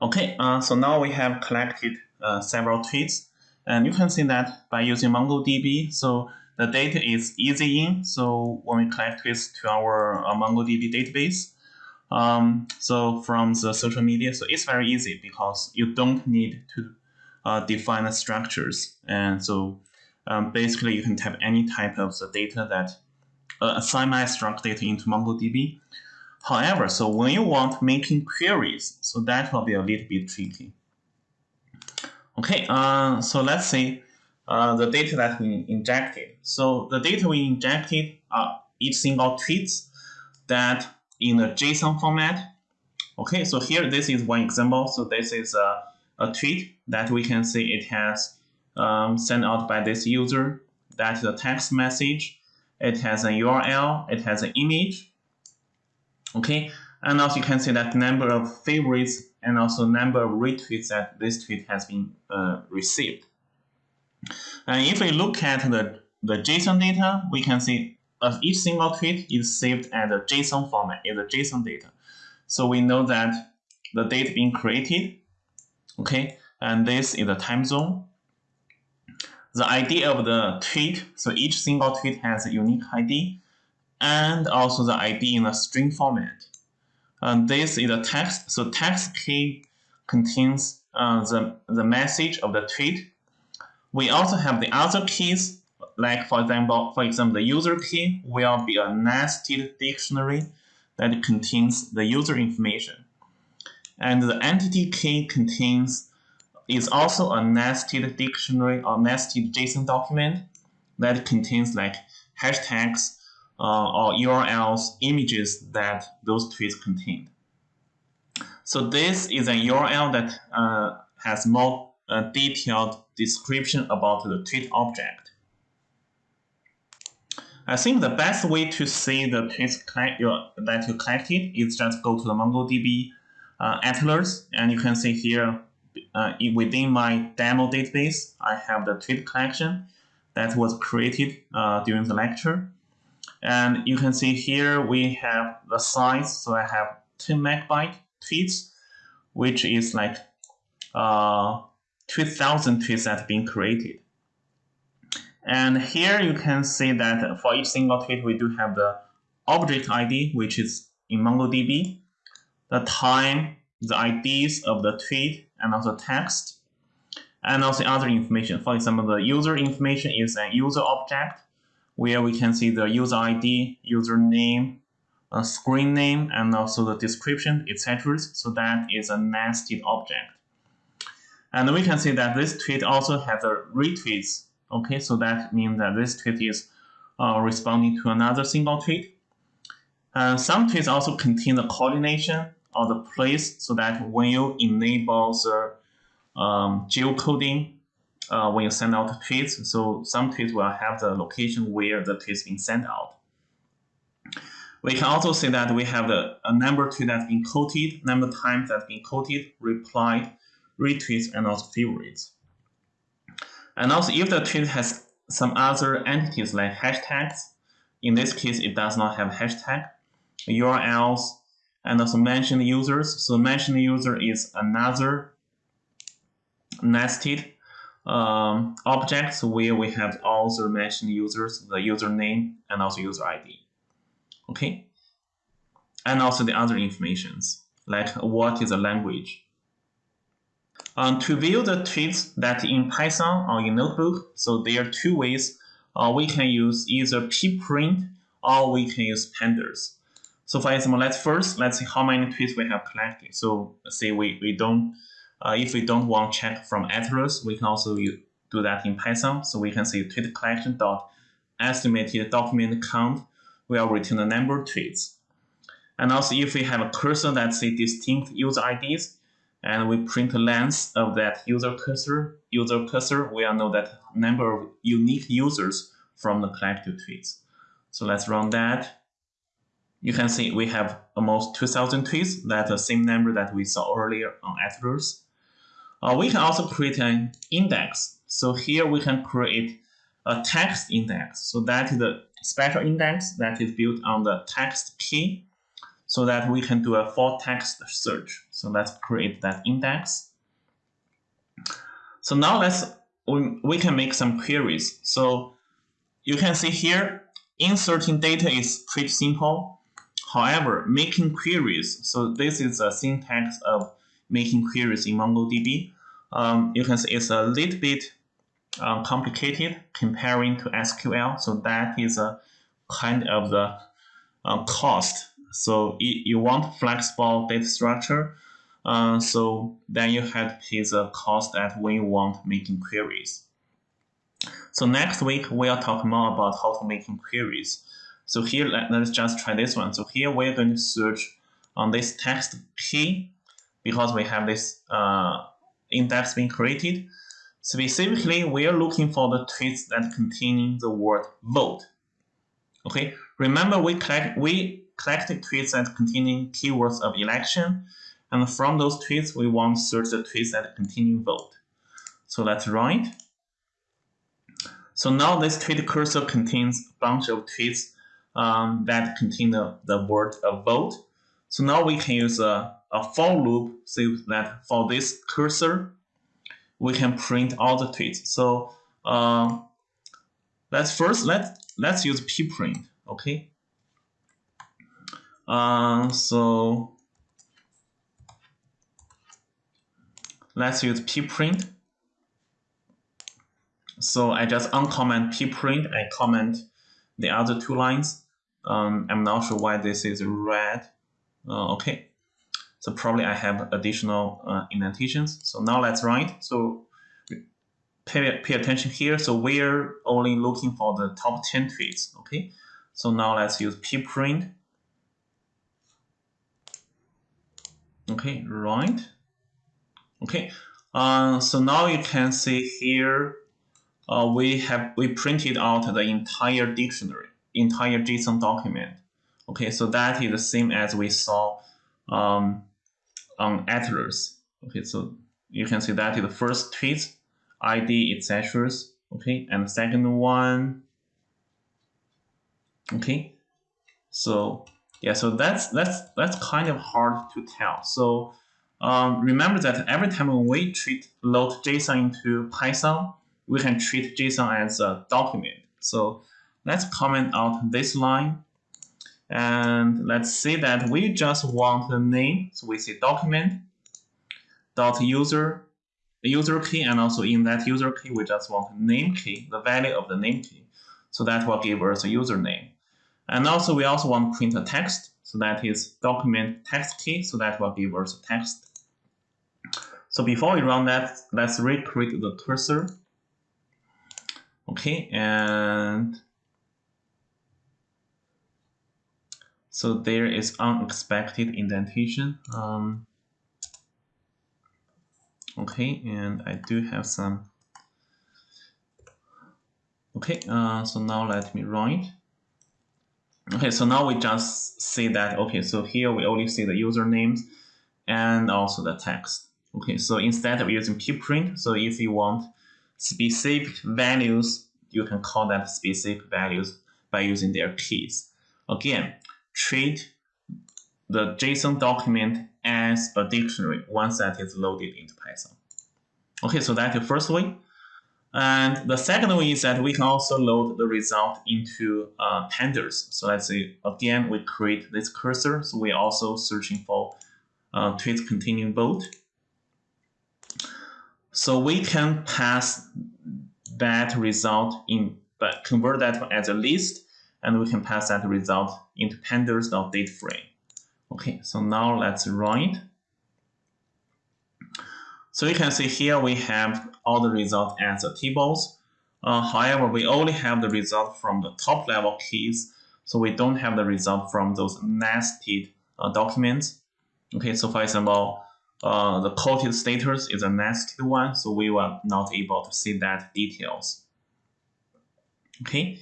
Okay, uh, so now we have collected uh, several tweets, and you can see that by using MongoDB, so the data is easy in. So when we collect tweets to our uh, MongoDB database, um, so from the social media, so it's very easy because you don't need to uh, define the structures, and so um, basically you can type any type of the data that uh, semi-struct data into MongoDB. However, so when you want making queries, so that will be a little bit tricky. Okay, uh, so let's see uh, the data that we injected. So the data we injected are each single tweets that in a JSON format. Okay, so here this is one example. So this is a, a tweet that we can see it has um, sent out by this user. That's a text message. It has a URL. It has an image okay? And also you can see that number of favorites and also number of retweets that this tweet has been uh, received. And if we look at the the JSON data we can see uh, each single tweet is saved as a JSON format is a JSON data. So we know that the date being created okay? And this is the time zone. The ID of the tweet so each single tweet has a unique ID and also the ID in a string format. And this is a text. So text key contains uh, the, the message of the tweet. We also have the other keys, like for example, for example, the user key will be a nested dictionary that contains the user information. And the entity key contains is also a nested dictionary or nested JSON document that contains like hashtags uh, or URLs images that those tweets contained. So this is a URL that uh, has more uh, detailed description about the tweet object. I think the best way to see the tweets that you collected is just go to the MongoDB uh, Atlas, and you can see here uh, within my demo database, I have the tweet collection that was created uh, during the lecture. And you can see here we have the size. So I have 10 megabyte tweets, which is like uh, 2000 tweets that have been created. And here you can see that for each single tweet, we do have the object ID, which is in MongoDB, the time, the IDs of the tweet, and also text, and also other information. For example, the user information is a user object, where we can see the user ID, username, a screen name, and also the description, etc. So that is a nested object. And we can see that this tweet also has a retweets. Okay, so that means that this tweet is uh, responding to another single tweet. And some tweets also contain the coordination or the place so that when you enable the um, geocoding uh, when you send out tweets. So some tweets will have the location where the tweet is being sent out. We can also see that we have the, a number tweet that's been quoted, number of times that's been quoted, replied, retweets, and also favorites. And also if the tweet has some other entities like hashtags, in this case it does not have hashtag, URLs, and also mentioned users. So mentioned user is another nested um, objects where we have all the mentioned users, the username, and also user ID. Okay? And also the other informations, like what is the language. Um, to view the tweets that in Python or in Notebook, so there are two ways. Uh, we can use either pprint or we can use pandas. So for example, let's first, let's see how many tweets we have collected. So say we, we don't uh, if we don't want check from Atlas, we can also do that in Python. So we can say tweet collection dot estimated document count will return the number of tweets. And also if we have a cursor that say distinct user IDs, and we print the length of that user cursor, user cursor, we'll know that number of unique users from the collected tweets. So let's run that. You can see we have almost 2000 tweets. That's the same number that we saw earlier on Atlas. Uh, we can also create an index. So here we can create a text index. So that is the special index that is built on the text key. so that we can do a full text search. So let's create that index. So now let's we, we can make some queries. So you can see here, inserting data is pretty simple. However, making queries, so this is a syntax of making queries in MongoDB. Um, you can see it's a little bit um, complicated comparing to SQL. So that is a kind of the uh, cost. So you want flexible data structure. Uh, so then you have to pay the cost that when you want making queries. So next week we'll talk more about how to making queries. So here let, us just try this one. So here we're going to search on this text key because we have this uh, index being created. Specifically, we are looking for the tweets that contain the word vote. Okay, remember we collect we collected tweets that containing keywords of election, and from those tweets we want to search the tweets that contain vote. So let's write. So now this tweet cursor contains a bunch of tweets um, that contain the, the word of vote. So now we can use a, a for loop so that for this cursor, we can print all the tweets. So uh, let's first let let's use pprint. Okay. Uh, so let's use pprint. So I just uncomment pprint. I comment the other two lines. Um, I'm not sure why this is red. Uh, okay. So probably I have additional uh, indentations. So now let's write. So pay, pay attention here. So we're only looking for the top 10 tweets. Okay. So now let's use pprint. Okay, right. Okay. Uh, so now you can see here uh, we have we printed out the entire dictionary, entire JSON document. Okay, so that is the same as we saw um, on Atlas. Okay, so you can see that the first tweet, ID, etc. Okay, and the second one. Okay, so yeah, so that's that's that's kind of hard to tell. So um, remember that every time we treat load JSON into Python, we can treat JSON as a document. So let's comment out this line and let's say that we just want the name. So we say document dot user user key, and also in that user key, we just want name key, the value of the name key. So that will give us a username. And also we also want to print a text. So that is document text key. So that will give us a text. So before we run that, let's recreate the cursor. Okay, and So there is unexpected indentation. Um, okay, and I do have some. Okay, uh, so now let me write. Okay, so now we just see that, okay, so here we only see the usernames and also the text. Okay, so instead of using pprint, so if you want specific values, you can call that specific values by using their keys. Again, treat the JSON document as a dictionary once that is loaded into Python. Okay, so that's the first way. And the second way is that we can also load the result into uh, pandas. So let's say, again, we create this cursor. So we're also searching for uh, tweets containing vote. So we can pass that result in, but convert that as a list and we can pass that result into pandas.DataFrame. Okay, so now let's run it. So you can see here we have all the results as the tables. Uh, however, we only have the result from the top level keys, so we don't have the result from those nested uh, documents. Okay, so for example, uh, the quoted status is a nested one, so we were not able to see that details. Okay,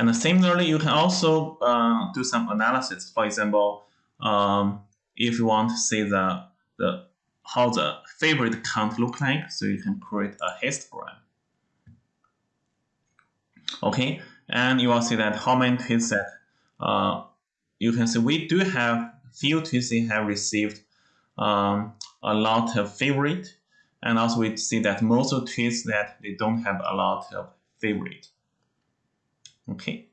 and similarly, you can also uh, do some analysis. For example, um, if you want to see the, the how the favorite count look like, so you can create a histogram. Okay, and you will see that how many tweets that uh, you can see we do have few tweets that have received um, a lot of favorite, and also we see that most of tweets that they don't have a lot of favorite. Okay.